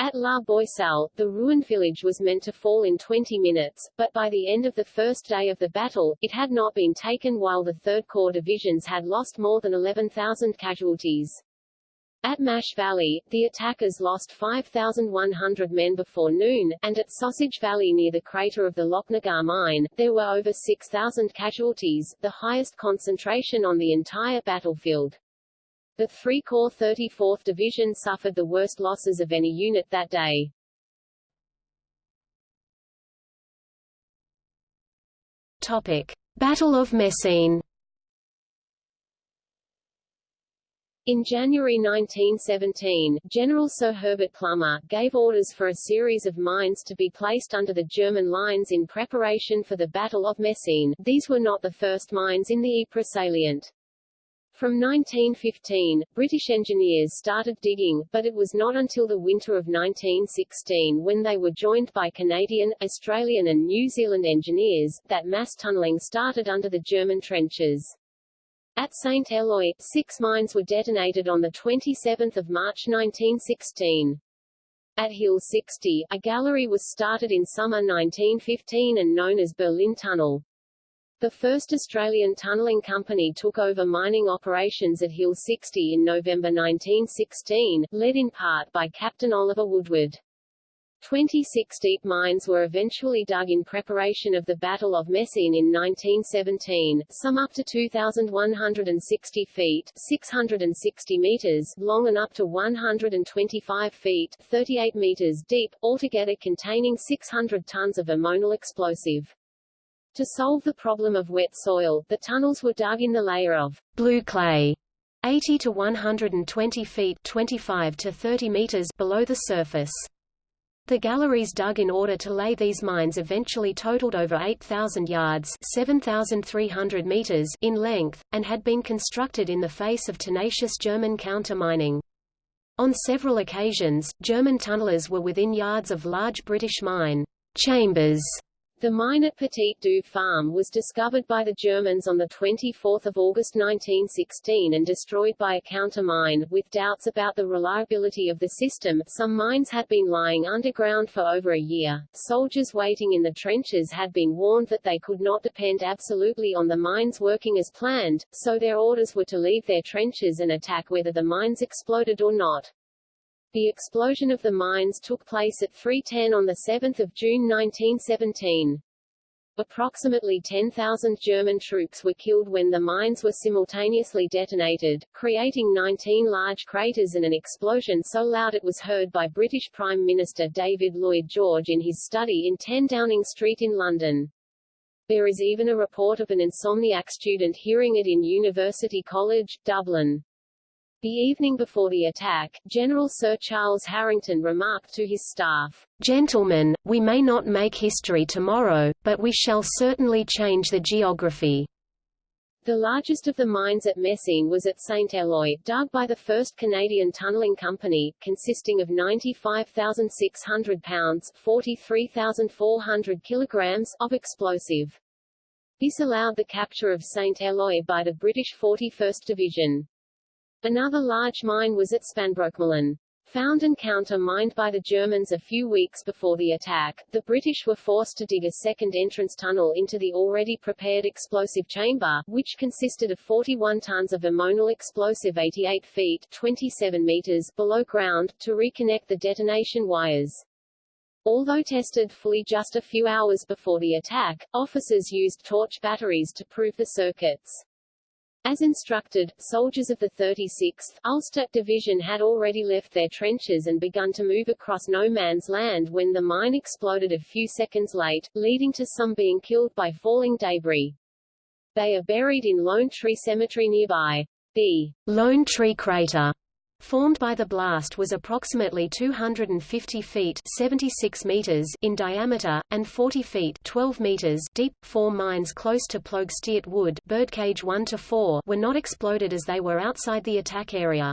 At La Boisselle, the ruined village was meant to fall in 20 minutes, but by the end of the first day of the battle, it had not been taken while the 3rd Corps divisions had lost more than 11,000 casualties. At Mash Valley, the attackers lost 5,100 men before noon, and at Sausage Valley near the crater of the Lochnagar mine, there were over 6,000 casualties, the highest concentration on the entire battlefield. The 3 Corps 34th Division suffered the worst losses of any unit that day. Topic. Battle of Messines In January 1917, General Sir Herbert Plumer, gave orders for a series of mines to be placed under the German lines in preparation for the Battle of Messines. These were not the first mines in the Ypres salient. From 1915, British engineers started digging, but it was not until the winter of 1916 when they were joined by Canadian, Australian and New Zealand engineers, that mass tunnelling started under the German trenches. At St. Eloi, six mines were detonated on 27 March 1916. At Hill 60, a gallery was started in summer 1915 and known as Berlin Tunnel. The first Australian tunnelling company took over mining operations at Hill 60 in November 1916, led in part by Captain Oliver Woodward. 26 deep mines were eventually dug in preparation of the Battle of Messines in 1917, some up to 2,160 feet 660 meters long and up to 125 feet 38 meters deep, altogether containing 600 tons of ammonal explosive. To solve the problem of wet soil, the tunnels were dug in the layer of blue clay 80 to 120 feet 25 to 30 meters below the surface. The galleries dug in order to lay these mines eventually totaled over 8,000 yards 7,300 meters in length, and had been constructed in the face of tenacious German counter-mining. On several occasions, German tunnelers were within yards of large British mine chambers the mine at Petit Douve Farm was discovered by the Germans on 24 August 1916 and destroyed by a counter-mine. With doubts about the reliability of the system, some mines had been lying underground for over a year. Soldiers waiting in the trenches had been warned that they could not depend absolutely on the mines working as planned, so their orders were to leave their trenches and attack whether the mines exploded or not. The explosion of the mines took place at 3.10 on 7 June 1917. Approximately 10,000 German troops were killed when the mines were simultaneously detonated, creating 19 large craters and an explosion so loud it was heard by British Prime Minister David Lloyd George in his study in 10 Downing Street in London. There is even a report of an insomniac student hearing it in University College, Dublin. The evening before the attack, General Sir Charles Harington remarked to his staff, Gentlemen, we may not make history tomorrow, but we shall certainly change the geography. The largest of the mines at Messines was at St. Eloi, dug by the 1st Canadian Tunnelling Company, consisting of 95,600 pounds 43,400 kilograms of explosive. This allowed the capture of St. Eloi by the British 41st Division. Another large mine was at Spanbroekmolen. Found and counter-mined by the Germans a few weeks before the attack, the British were forced to dig a second entrance tunnel into the already prepared explosive chamber, which consisted of 41 tons of ammonal explosive 88 feet 27 meters below ground, to reconnect the detonation wires. Although tested fully just a few hours before the attack, officers used torch batteries to prove the circuits. As instructed, soldiers of the 36th Ulster Division had already left their trenches and begun to move across no man's land when the mine exploded a few seconds late, leading to some being killed by falling debris. They are buried in Lone Tree Cemetery nearby. The Lone Tree Crater formed by the blast was approximately 250 feet 76 meters in diameter, and 40 feet 12 meters deep. Four mines close to Ploegsteert Wood Birdcage 1 to 4 were not exploded as they were outside the attack area.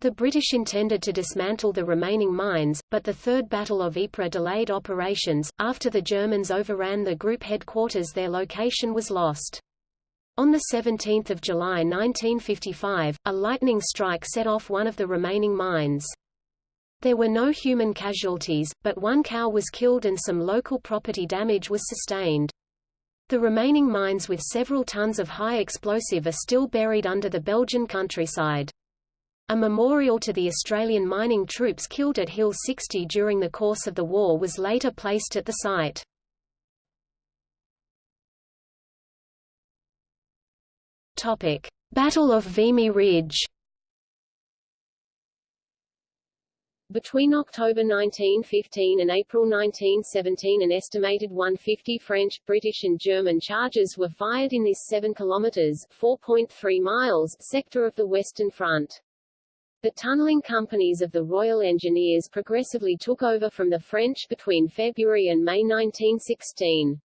The British intended to dismantle the remaining mines, but the Third Battle of Ypres delayed operations. After the Germans overran the group headquarters their location was lost. On 17 July 1955, a lightning strike set off one of the remaining mines. There were no human casualties, but one cow was killed and some local property damage was sustained. The remaining mines with several tons of high explosive are still buried under the Belgian countryside. A memorial to the Australian mining troops killed at Hill 60 during the course of the war was later placed at the site. Topic: Battle of Vimy Ridge. Between October 1915 and April 1917 an estimated 150 French, British and German charges were fired in this 7 kilometers 4.3 miles sector of the Western Front. The tunnelling companies of the Royal Engineers progressively took over from the French between February and May 1916.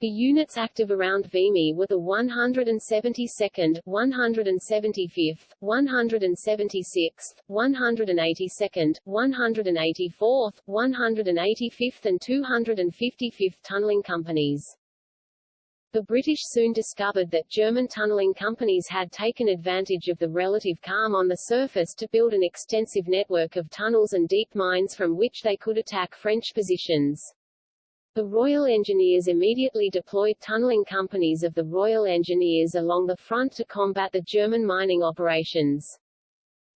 The units active around Vimy were the 172nd, 175th, 176th, 182nd, 184th, 185th and 255th tunnelling companies. The British soon discovered that German tunnelling companies had taken advantage of the relative calm on the surface to build an extensive network of tunnels and deep mines from which they could attack French positions. The Royal Engineers immediately deployed tunnelling companies of the Royal Engineers along the front to combat the German mining operations.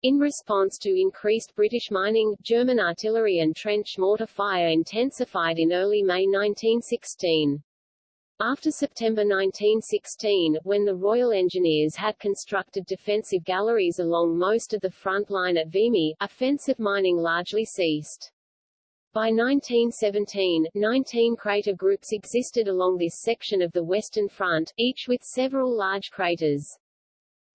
In response to increased British mining, German artillery and trench mortar fire intensified in early May 1916. After September 1916, when the Royal Engineers had constructed defensive galleries along most of the front line at Vimy, offensive mining largely ceased. By 1917, 19 crater groups existed along this section of the Western Front, each with several large craters.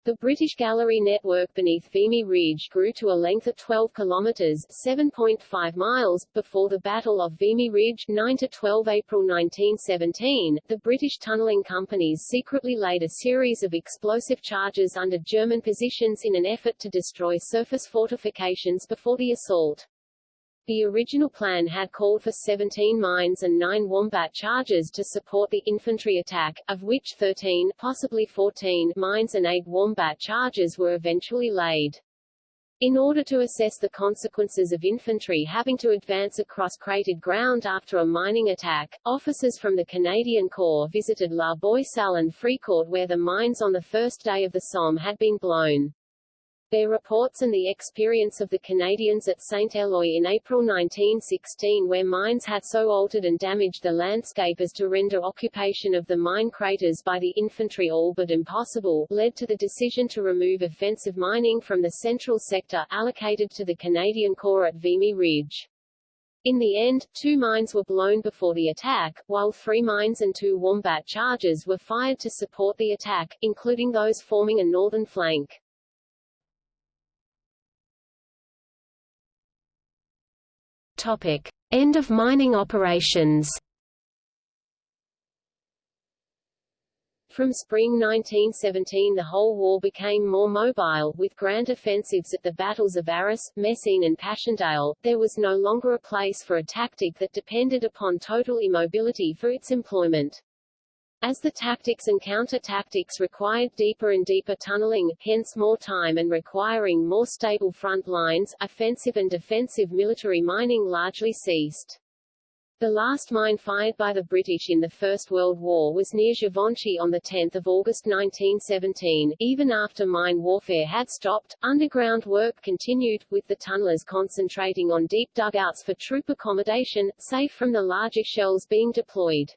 The British Gallery network beneath Vimy Ridge grew to a length of 12 kilometers (7.5 miles). Before the Battle of Vimy Ridge, 9 to 12 April 1917, the British tunnelling companies secretly laid a series of explosive charges under German positions in an effort to destroy surface fortifications before the assault. The original plan had called for 17 mines and 9 Wombat charges to support the infantry attack, of which 13 possibly 14 mines and 8 Wombat charges were eventually laid. In order to assess the consequences of infantry having to advance across cratered ground after a mining attack, officers from the Canadian Corps visited La Boisselle and Fricourt where the mines on the first day of the Somme had been blown. Their reports and the experience of the Canadians at St. Eloi in April 1916 where mines had so altered and damaged the landscape as to render occupation of the mine craters by the infantry all but impossible, led to the decision to remove offensive mining from the central sector allocated to the Canadian Corps at Vimy Ridge. In the end, two mines were blown before the attack, while three mines and two Wombat charges were fired to support the attack, including those forming a northern flank. Topic: End of mining operations. From spring 1917 the whole war became more mobile, with grand offensives at the battles of Arras, Messines and Passchendaele. There was no longer a place for a tactic that depended upon total immobility for its employment. As the tactics and counter-tactics required deeper and deeper tunneling, hence more time and requiring more stable front lines, offensive and defensive military mining largely ceased. The last mine fired by the British in the First World War was near Givenchy on 10 August 1917. Even after mine warfare had stopped, underground work continued, with the tunnellers concentrating on deep dugouts for troop accommodation, safe from the larger shells being deployed.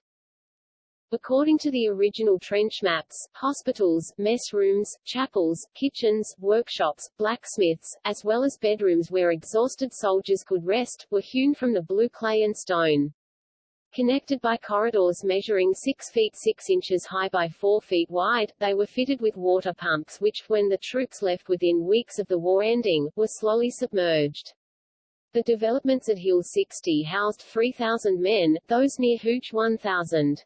According to the original trench maps, hospitals, mess rooms, chapels, kitchens, workshops, blacksmiths, as well as bedrooms where exhausted soldiers could rest, were hewn from the blue clay and stone. Connected by corridors measuring 6 feet 6 inches high by 4 feet wide, they were fitted with water pumps which, when the troops left within weeks of the war ending, were slowly submerged. The developments at Hill 60 housed 3,000 men, those near Hooge 1,000.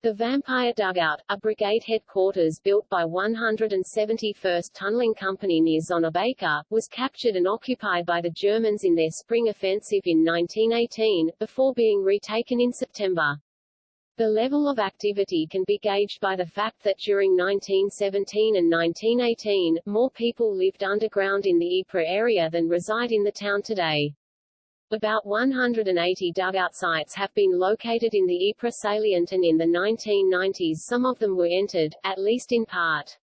The Vampire Dugout, a brigade headquarters built by 171st Tunnelling Company near Zonnebeke, was captured and occupied by the Germans in their spring offensive in 1918, before being retaken in September. The level of activity can be gauged by the fact that during 1917 and 1918, more people lived underground in the Ypres area than reside in the town today. About 180 dugout sites have been located in the Ypres salient and in the 1990s some of them were entered, at least in part.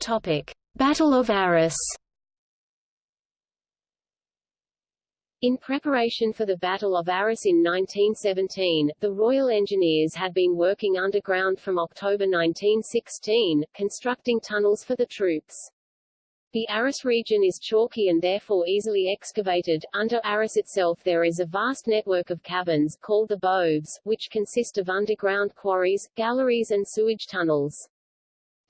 Topic. Battle of Arras In preparation for the Battle of Arras in 1917, the Royal Engineers had been working underground from October 1916, constructing tunnels for the troops. The Arras region is chalky and therefore easily excavated. Under Arras itself there is a vast network of caverns, called the Boves, which consist of underground quarries, galleries and sewage tunnels.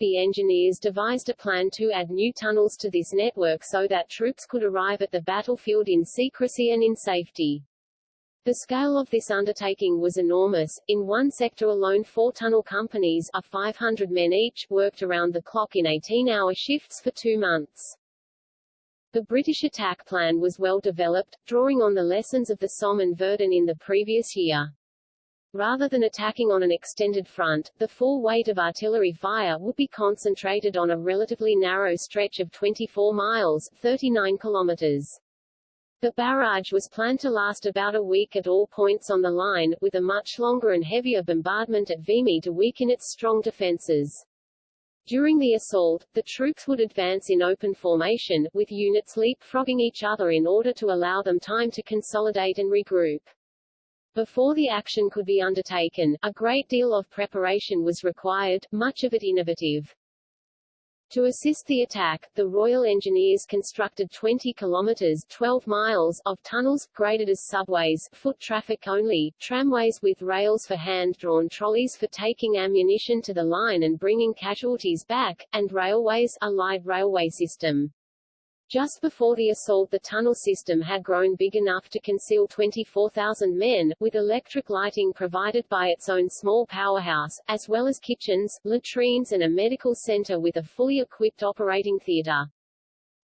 The engineers devised a plan to add new tunnels to this network so that troops could arrive at the battlefield in secrecy and in safety. The scale of this undertaking was enormous. In one sector alone four tunnel companies, of 500 men each, worked around the clock in 18-hour shifts for two months. The British attack plan was well developed, drawing on the lessons of the Somme and Verdun in the previous year. Rather than attacking on an extended front, the full weight of artillery fire would be concentrated on a relatively narrow stretch of 24 miles 39 kilometers. The barrage was planned to last about a week at all points on the line, with a much longer and heavier bombardment at Vimy to weaken its strong defenses. During the assault, the troops would advance in open formation, with units leapfrogging each other in order to allow them time to consolidate and regroup. Before the action could be undertaken, a great deal of preparation was required, much of it innovative. To assist the attack, the Royal Engineers constructed 20 kilometers 12 miles of tunnels, graded as subways foot traffic only, tramways with rails for hand-drawn trolleys for taking ammunition to the line and bringing casualties back, and railways a light railway system. Just before the assault the tunnel system had grown big enough to conceal 24,000 men, with electric lighting provided by its own small powerhouse, as well as kitchens, latrines and a medical center with a fully equipped operating theater.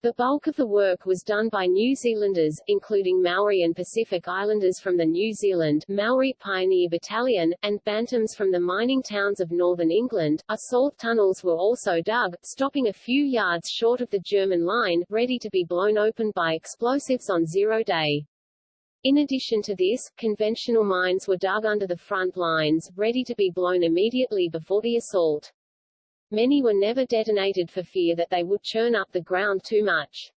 The bulk of the work was done by New Zealanders, including Maori and Pacific Islanders from the New Zealand Maori Pioneer Battalion, and Bantams from the mining towns of northern England. Assault tunnels were also dug, stopping a few yards short of the German line, ready to be blown open by explosives on zero day. In addition to this, conventional mines were dug under the front lines, ready to be blown immediately before the assault. Many were never detonated for fear that they would churn up the ground too much.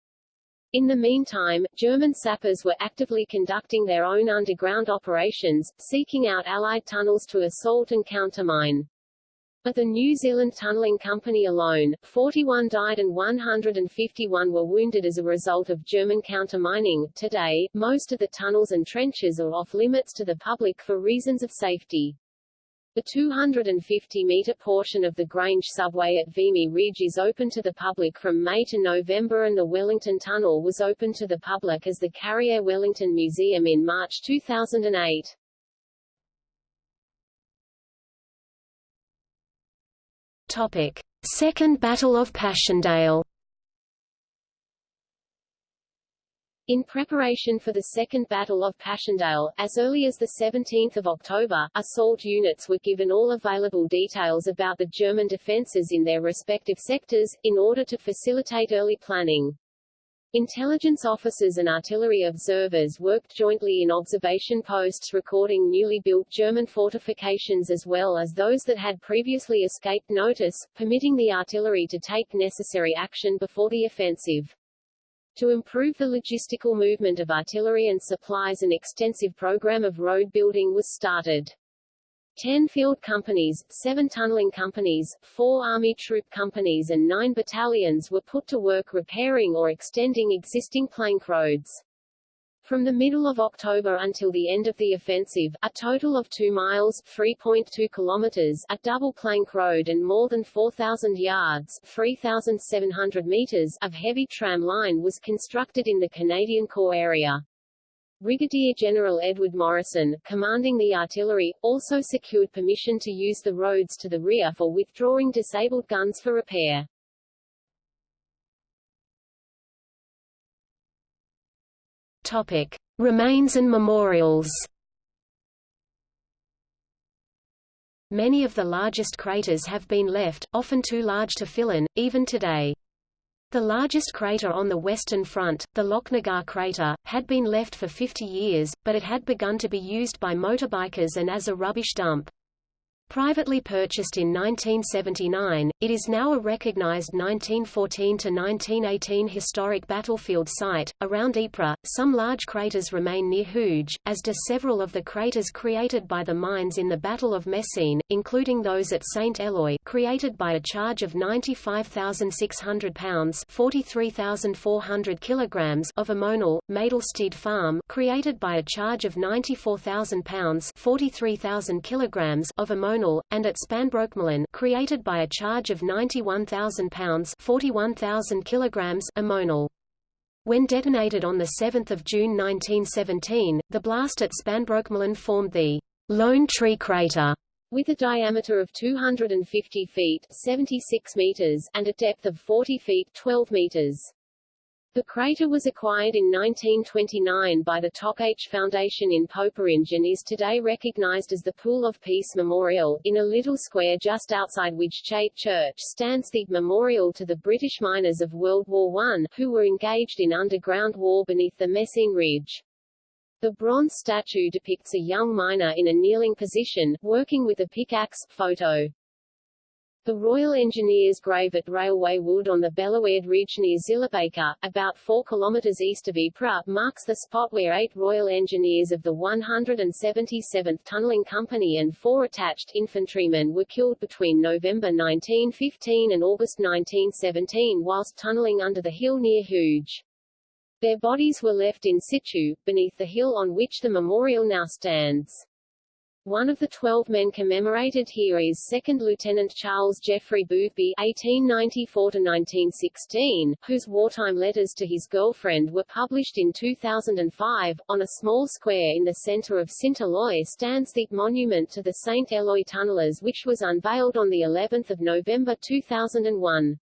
In the meantime, German sappers were actively conducting their own underground operations, seeking out Allied tunnels to assault and countermine. At the New Zealand Tunnelling Company alone, 41 died and 151 were wounded as a result of German countermining. Today, most of the tunnels and trenches are off limits to the public for reasons of safety. The 250-metre portion of the Grange subway at Vimy Ridge is open to the public from May to November and the Wellington Tunnel was open to the public as the Carriere Wellington Museum in March 2008. Topic. Second Battle of Passchendaele In preparation for the Second Battle of Passchendaele, as early as 17 October, assault units were given all available details about the German defences in their respective sectors, in order to facilitate early planning. Intelligence officers and artillery observers worked jointly in observation posts recording newly built German fortifications as well as those that had previously escaped notice, permitting the artillery to take necessary action before the offensive. To improve the logistical movement of artillery and supplies an extensive program of road building was started. Ten field companies, seven tunneling companies, four army troop companies and nine battalions were put to work repairing or extending existing plank roads. From the middle of October until the end of the offensive, a total of 2 miles 3.2 kilometers, a double plank road and more than 4,000 yards 3,700 meters of heavy tram line was constructed in the Canadian Corps area. Brigadier General Edward Morrison, commanding the artillery, also secured permission to use the roads to the rear for withdrawing disabled guns for repair. Topic: Remains and memorials. Many of the largest craters have been left, often too large to fill in, even today. The largest crater on the western front, the Lochnagar crater, had been left for 50 years, but it had begun to be used by motorbikers and as a rubbish dump. Privately purchased in 1979, it is now a recognized 1914–1918 historic battlefield site. Around Ypres, some large craters remain near Hooge, as do several of the craters created by the mines in the Battle of Messines, including those at St. Eloi created by a charge of 95,600 pounds 43,400 kilograms of ammonal, Maedelstede Farm created by a charge of 94,000 pounds 43,000 kilograms of ammonal and at Spanbroekmolen created by a charge of 91,000 pounds 41,000 kilograms ammonal. When detonated on 7 June 1917, the blast at Spanbroekmolen formed the Lone Tree Crater, with a diameter of 250 feet 76 meters and a depth of 40 feet 12 meters. The crater was acquired in 1929 by the Toc H Foundation in Poperinghe and is today recognized as the Pool of Peace Memorial. In a little square just outside Wytschaete Church stands the memorial to the British miners of World War I, who were engaged in underground war beneath the Messines Ridge. The bronze statue depicts a young miner in a kneeling position, working with a pickaxe. Photo the Royal Engineers grave at Railway Wood on the Bellewaerde Ridge near Zillebeke, about 4 km east of Ypres, marks the spot where eight Royal Engineers of the 177th Tunnelling Company and four attached infantrymen were killed between November 1915 and August 1917 whilst tunnelling under the hill near Hooge. Their bodies were left in situ, beneath the hill on which the memorial now stands. One of the twelve men commemorated here is Second Lieutenant Charles Geoffrey Boothby (1894–1916), whose wartime letters to his girlfriend were published in 2005. On a small square in the centre of Saint Eloi stands the monument to the Saint Eloi tunnellers, which was unveiled on the 11th of November 2001.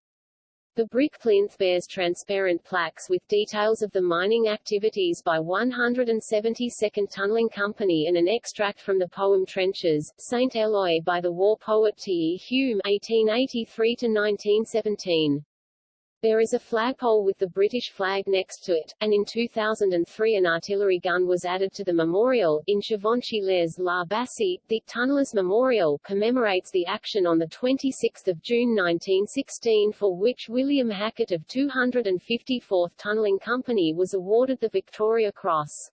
The brick plinth bears transparent plaques with details of the mining activities by 172nd Tunnelling Company and an extract from the poem Trenches, St. Eloi by the war poet T. E. Hulme 1883–1917. There is a flagpole with the British flag next to it, and in 2003 an artillery gun was added to the memorial. In Givenchy-les La Bassée, the Tunnellers Memorial commemorates the action on 26 June 1916 for which William Hackett of 254th Tunnelling Company was awarded the Victoria Cross.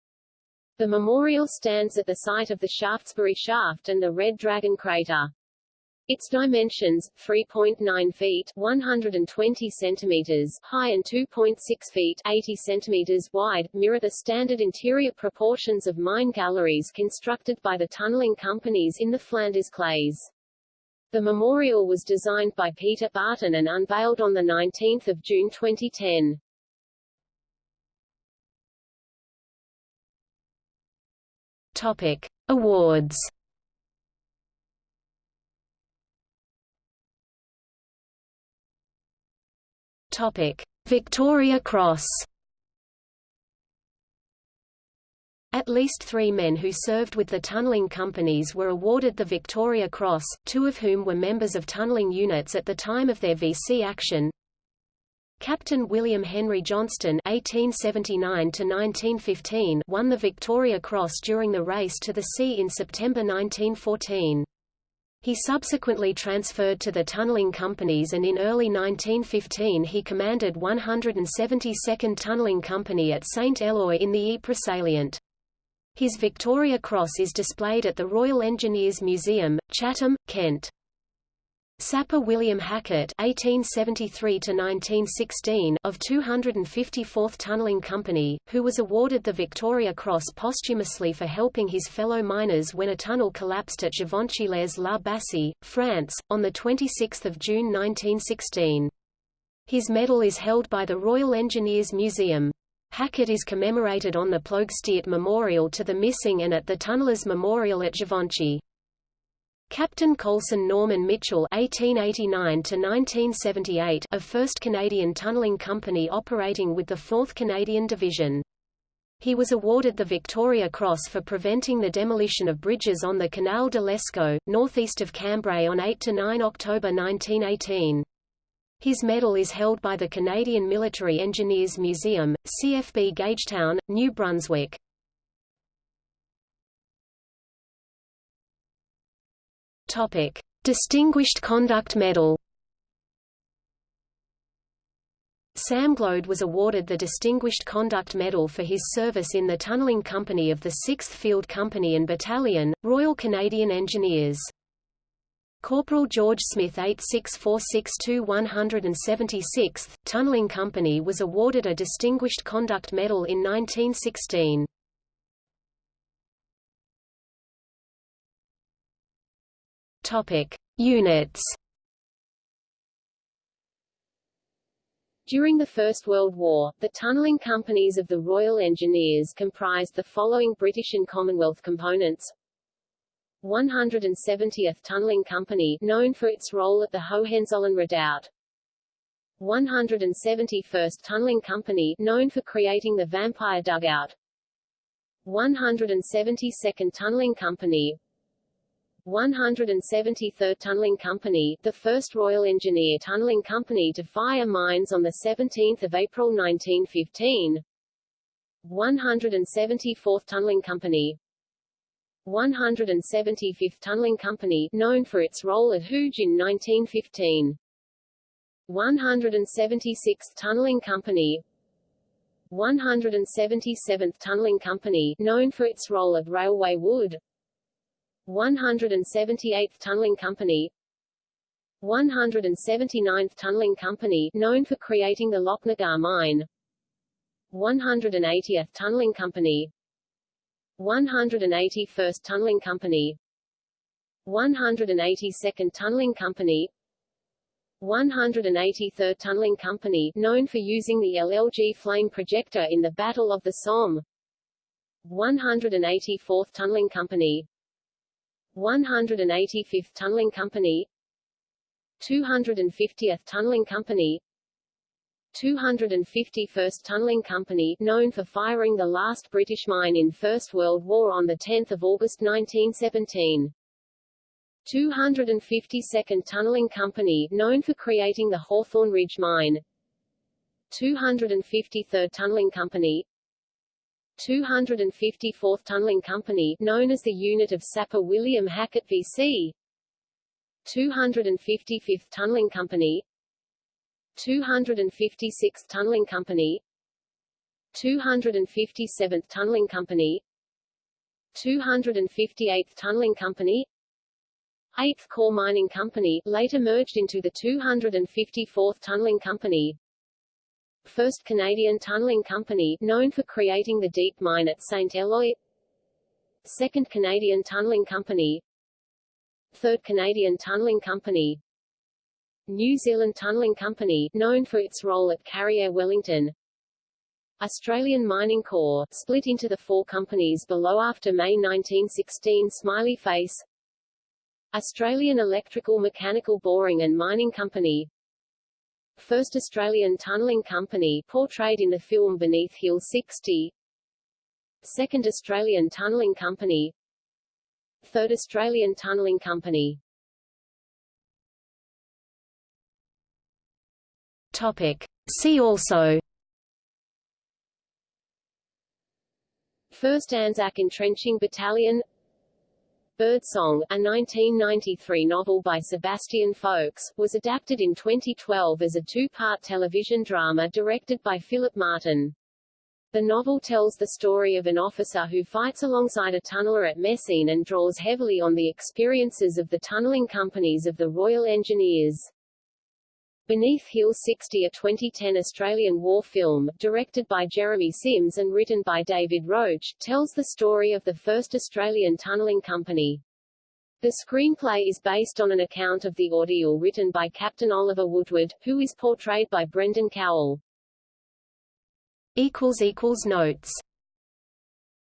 The memorial stands at the site of the Shaftesbury Shaft and the Red Dragon crater. Its dimensions, 3.9 feet 120 centimeters high and 2.6 feet 80 centimeters wide, mirror the standard interior proportions of mine galleries constructed by the tunneling companies in the Flanders clays. The memorial was designed by Peter Barton and unveiled on 19 June 2010. Topic. Awards Topic: Victoria Cross. At least three men who served with the tunnelling companies were awarded the Victoria Cross, two of whom were members of tunnelling units at the time of their VC action. Captain William Henry Johnston (1879–1915) won the Victoria Cross during the race to the sea in September 1914. He subsequently transferred to the tunneling companies and in early 1915 he commanded 172nd Tunneling Company at St. Eloi in the Ypres salient. His Victoria Cross is displayed at the Royal Engineers Museum, Chatham, Kent. Sapper William Hackett (1873–1916) of 254th Tunnelling Company, who was awarded the Victoria Cross posthumously for helping his fellow miners when a tunnel collapsed at Givenchy-les-La France, on 26 June 1916. His medal is held by the Royal Engineers Museum. Hackett is commemorated on the Ploegsteert Memorial to the Missing and at the Tunnellers Memorial at Givenchy. Captain Coulson Norman Mitchell (1889–1978) of 1st Canadian Tunnelling Company operating with the 4th Canadian Division. He was awarded the Victoria Cross for preventing the demolition of bridges on the Canal de l'Escaut, northeast of Cambrai on 8–9 October 1918. His medal is held by the Canadian Military Engineers Museum, CFB Gagetown, New Brunswick. Topic: Distinguished Conduct Medal. Sam Glode was awarded the Distinguished Conduct Medal for his service in the Tunnelling Company of the 6th Field Company and Battalion, Royal Canadian Engineers. Corporal George Smith 86462-176th, Tunnelling Company was awarded a Distinguished Conduct Medal in 1916. Topic: Units. During the First World War, the tunnelling companies of the Royal Engineers comprised the following British and Commonwealth components. 170th Tunnelling Company known for its role at the Hohenzollern Redoubt. 171st Tunnelling Company known for creating the Vampire Dugout. 172nd Tunnelling Company 173rd Tunnelling Company, the first Royal Engineer Tunnelling Company to fire mines on 17 April 1915 174th Tunnelling Company. 175th Tunnelling Company, known for its role at Hooge in 1915 176th Tunnelling Company. 177th Tunnelling Company, known for its role at Railway Wood 178th Tunnelling Company 179th Tunnelling Company known for creating the Lochnagar mine 180th Tunnelling Company 181st Tunnelling Company 182nd Tunnelling Company 183rd Tunnelling Company known for using the LLG flame projector in the Battle of the Somme 184th Tunnelling Company 185th Tunnelling Company 250th Tunnelling Company 251st Tunnelling Company known for firing the last British mine in First World War on 10 August 1917. 252nd Tunnelling Company known for creating the Hawthorn Ridge Mine 253rd Tunnelling Company 254th Tunnelling Company known as the unit of Sapper William Hackett VC 255th Tunnelling Company. 256th Tunnelling Company. 257th Tunnelling Company. 258th Tunnelling Company. 8th Corps Mining Company, later merged into the 254th Tunneling Company, 1st Canadian Tunneling Company, known for creating the deep mine at St. Eloi. 2nd Canadian Tunneling Company. 3rd Canadian Tunneling Company. New Zealand Tunneling Company, known for its role at Carriere Wellington. Australian Mining Corps, split into the four companies below after May 1916 Smiley Face. Australian Electrical Mechanical Boring and Mining Company First Australian Tunnelling Company portrayed in the film Beneath Hill 60 Second Australian Tunnelling Company. Third Australian Tunnelling Company. Topic. See also. First Anzac Entrenching Battalion Birdsong, a 1993 novel by Sebastian Faulks, was adapted in 2012 as a two-part television drama directed by Philip Martin. The novel tells the story of an officer who fights alongside a tunneler at Messines and draws heavily on the experiences of the tunnelling companies of the Royal Engineers. Beneath Hill 60 a 2010 Australian war film, directed by Jeremy Sims and written by David Roach, tells the story of the first Australian tunnelling company. The screenplay is based on an account of the ordeal written by Captain Oliver Woodward, who is portrayed by Brendan Cowell. Notes